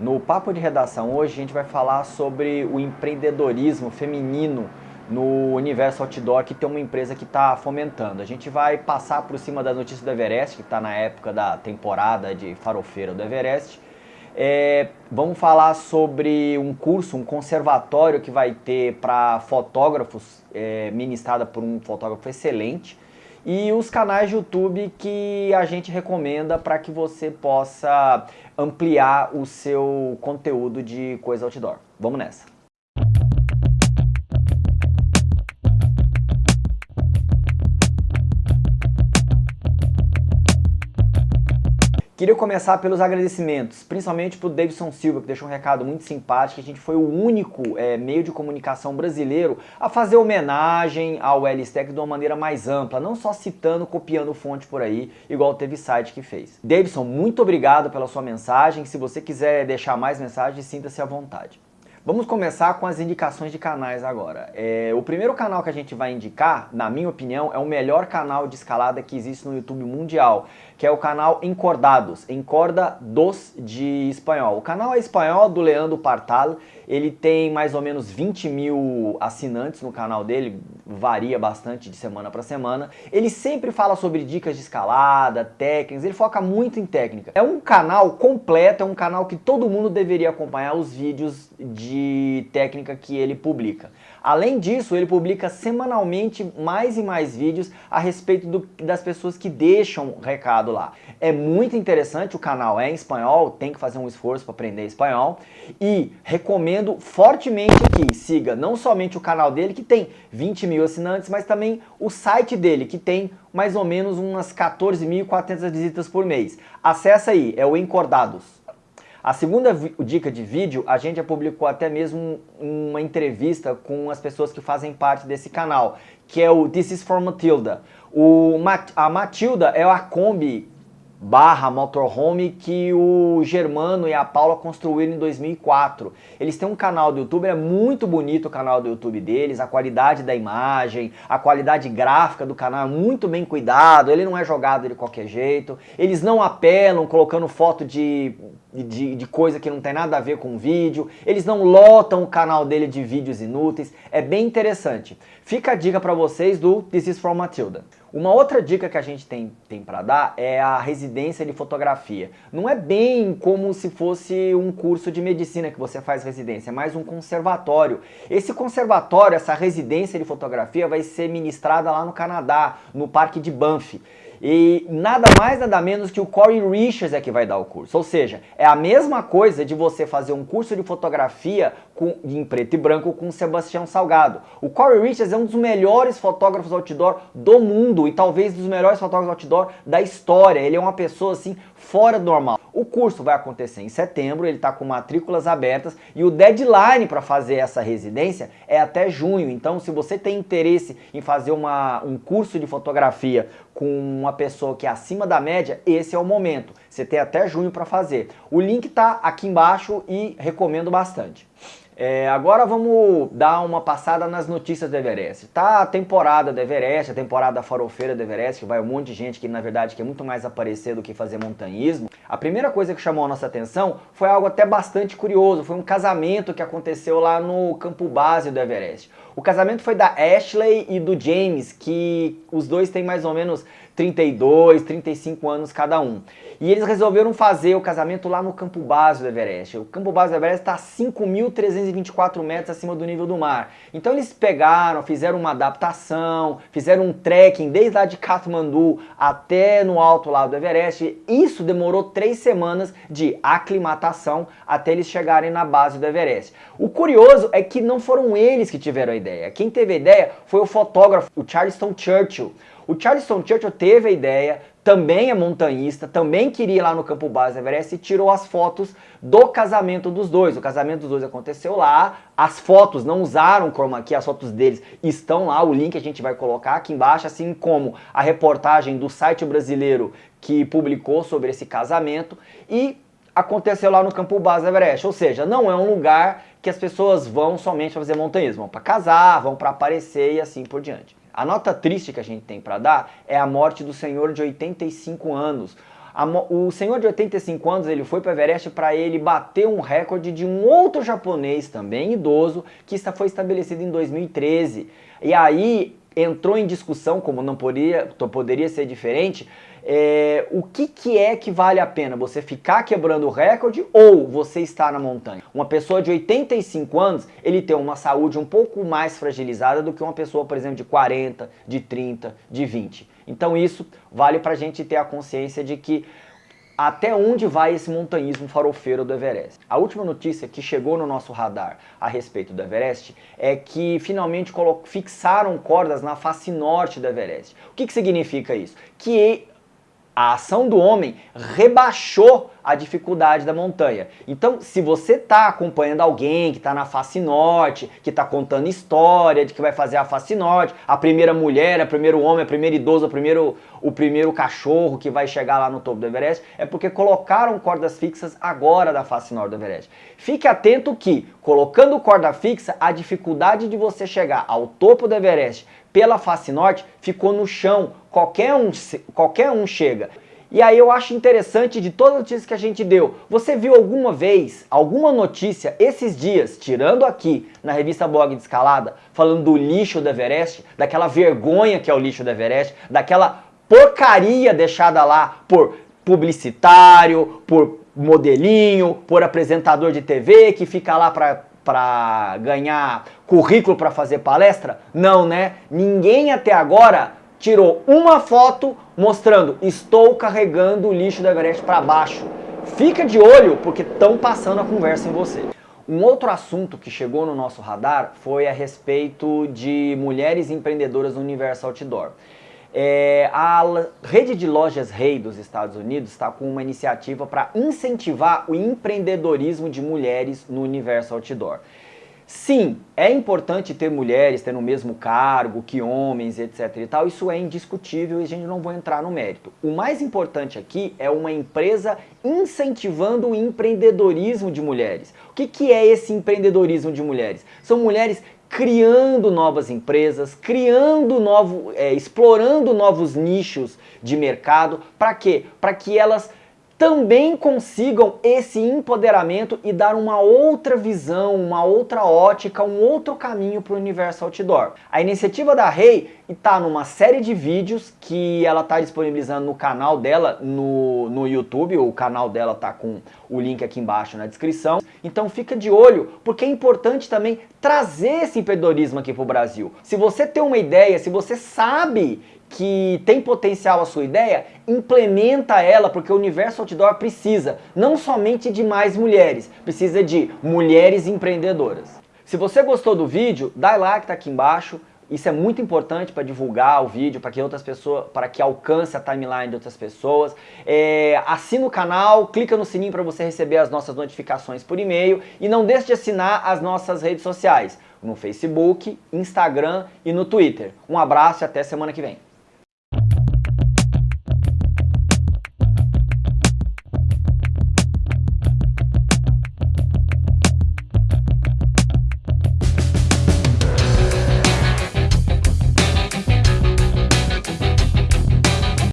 No Papo de Redação hoje a gente vai falar sobre o empreendedorismo feminino no universo outdoor que tem uma empresa que está fomentando. A gente vai passar por cima das notícias do Everest, que está na época da temporada de farofeira do Everest. É, vamos falar sobre um curso, um conservatório que vai ter para fotógrafos, é, ministrada por um fotógrafo excelente e os canais de YouTube que a gente recomenda para que você possa ampliar o seu conteúdo de coisa outdoor. Vamos nessa! Queria começar pelos agradecimentos, principalmente para o Davidson Silva, que deixou um recado muito simpático. A gente foi o único é, meio de comunicação brasileiro a fazer homenagem ao LSTEC de uma maneira mais ampla, não só citando, copiando fonte por aí, igual teve site que fez. Davidson, muito obrigado pela sua mensagem. Se você quiser deixar mais mensagens, sinta-se à vontade. Vamos começar com as indicações de canais agora. É, o primeiro canal que a gente vai indicar, na minha opinião, é o melhor canal de escalada que existe no YouTube mundial, que é o canal Encordados, Encorda dos de espanhol. O canal é espanhol do Leandro Partal, ele tem mais ou menos 20 mil assinantes no canal dele, varia bastante de semana para semana. Ele sempre fala sobre dicas de escalada, técnicas, ele foca muito em técnica. É um canal completo, é um canal que todo mundo deveria acompanhar os vídeos de técnica que ele publica. Além disso, ele publica semanalmente mais e mais vídeos a respeito do, das pessoas que deixam recado lá. É muito interessante, o canal é em espanhol, tem que fazer um esforço para aprender espanhol e recomendo fortemente que siga não somente o canal dele, que tem 20 mil assinantes, mas também o site dele, que tem mais ou menos umas 14.400 visitas por mês. Acesse aí, é o Encordados. A segunda dica de vídeo, a gente já publicou até mesmo uma entrevista com as pessoas que fazem parte desse canal, que é o This is for Matilda. O, a Matilda é a Kombi barra motorhome que o Germano e a Paula construíram em 2004. Eles têm um canal do YouTube, é muito bonito o canal do YouTube deles, a qualidade da imagem, a qualidade gráfica do canal é muito bem cuidado, ele não é jogado de qualquer jeito, eles não apelam colocando foto de, de, de coisa que não tem nada a ver com o vídeo, eles não lotam o canal dele de vídeos inúteis, é bem interessante. Fica a dica para vocês do This is from Matilda. Uma outra dica que a gente tem, tem para dar é a residência de fotografia. Não é bem como se fosse um curso de medicina que você faz residência, é mais um conservatório. Esse conservatório, essa residência de fotografia vai ser ministrada lá no Canadá, no Parque de Banff. E nada mais, nada menos que o Corey Richards é que vai dar o curso. Ou seja, é a mesma coisa de você fazer um curso de fotografia com, em preto e branco com Sebastião Salgado. O Corey Richards é um dos melhores fotógrafos outdoor do mundo e talvez dos melhores fotógrafos outdoor da história. Ele é uma pessoa assim fora do normal. O curso vai acontecer em setembro, ele está com matrículas abertas e o deadline para fazer essa residência é até junho. Então, se você tem interesse em fazer uma, um curso de fotografia com uma pessoa que é acima da média, esse é o momento. Você tem até junho para fazer. O link está aqui embaixo e recomendo bastante. É, agora vamos dar uma passada nas notícias do Everest. Tá a temporada do Everest, a temporada farofeira do Everest, que vai um monte de gente que na verdade quer muito mais aparecer do que fazer montanhismo. A primeira coisa que chamou a nossa atenção foi algo até bastante curioso, foi um casamento que aconteceu lá no campo base do Everest. O casamento foi da Ashley e do James, que os dois têm mais ou menos 32, 35 anos cada um. E eles resolveram fazer o casamento lá no campo base do Everest. O campo base do Everest está a 5.324 metros acima do nível do mar. Então eles pegaram, fizeram uma adaptação, fizeram um trekking desde lá de Kathmandu até no alto lá do Everest. Isso demorou três semanas de aclimatação até eles chegarem na base do Everest. O curioso é que não foram eles que tiveram a ideia. Quem teve a ideia foi o fotógrafo, o Charleston Churchill. O Charleston Churchill teve a ideia, também é montanhista, também queria ir lá no campo base Everest e tirou as fotos do casamento dos dois. O casamento dos dois aconteceu lá, as fotos não usaram chroma key, as fotos deles estão lá, o link a gente vai colocar aqui embaixo, assim como a reportagem do site brasileiro que publicou sobre esse casamento e aconteceu lá no campo base Everest, ou seja, não é um lugar que as pessoas vão somente fazer montanhismo, vão para casar, vão para aparecer e assim por diante. A nota triste que a gente tem para dar é a morte do senhor de 85 anos. o senhor de 85 anos ele foi para Everest para ele bater um recorde de um outro japonês também idoso que foi estabelecido em 2013. E aí entrou em discussão, como não poderia, poderia ser diferente, é, o que, que é que vale a pena? Você ficar quebrando o recorde ou você estar na montanha? Uma pessoa de 85 anos, ele tem uma saúde um pouco mais fragilizada do que uma pessoa, por exemplo, de 40, de 30, de 20. Então isso vale para a gente ter a consciência de que até onde vai esse montanhismo farofeiro do Everest. A última notícia que chegou no nosso radar a respeito do Everest é que finalmente fixaram cordas na face norte do Everest. O que, que significa isso? Que a ação do homem rebaixou a dificuldade da montanha. Então, se você está acompanhando alguém que está na face norte, que está contando história de que vai fazer a face norte, a primeira mulher, o primeiro homem, a primeira idoso, o primeiro, o primeiro cachorro que vai chegar lá no topo do Everest, é porque colocaram cordas fixas agora da face norte do Everest. Fique atento que, colocando corda fixa, a dificuldade de você chegar ao topo do Everest pela face norte ficou no chão, qualquer um, qualquer um chega. E aí eu acho interessante de todas as notícias que a gente deu, você viu alguma vez, alguma notícia esses dias, tirando aqui na revista Blog de Escalada, falando do lixo do Everest, daquela vergonha que é o lixo do Everest, daquela porcaria deixada lá por publicitário, por modelinho, por apresentador de TV que fica lá para para ganhar currículo para fazer palestra? Não, né? Ninguém até agora tirou uma foto mostrando estou carregando o lixo da Everest para baixo. Fica de olho porque estão passando a conversa em você. Um outro assunto que chegou no nosso radar foi a respeito de mulheres empreendedoras no universo outdoor. É, a rede de lojas Rei dos Estados Unidos está com uma iniciativa para incentivar o empreendedorismo de mulheres no universo outdoor. Sim, é importante ter mulheres tendo o mesmo cargo que homens, etc e tal, isso é indiscutível e a gente não vai entrar no mérito. O mais importante aqui é uma empresa incentivando o empreendedorismo de mulheres. O que, que é esse empreendedorismo de mulheres? São mulheres criando novas empresas, criando novo, é, explorando novos nichos de mercado. Para quê? Para que elas também consigam esse empoderamento e dar uma outra visão, uma outra ótica, um outro caminho para o universo outdoor. A iniciativa da Rei está numa série de vídeos que ela está disponibilizando no canal dela no, no YouTube, o canal dela está com o link aqui embaixo na descrição. Então fica de olho, porque é importante também trazer esse empreendedorismo aqui para o Brasil. Se você tem uma ideia, se você sabe que tem potencial a sua ideia, implementa ela, porque o universo outdoor precisa não somente de mais mulheres, precisa de mulheres empreendedoras. Se você gostou do vídeo, dá like, tá aqui embaixo. Isso é muito importante para divulgar o vídeo, para que outras pessoas, para que alcance a timeline de outras pessoas. É, assina o canal, clica no sininho para você receber as nossas notificações por e-mail e não deixe de assinar as nossas redes sociais, no Facebook, Instagram e no Twitter. Um abraço e até semana que vem.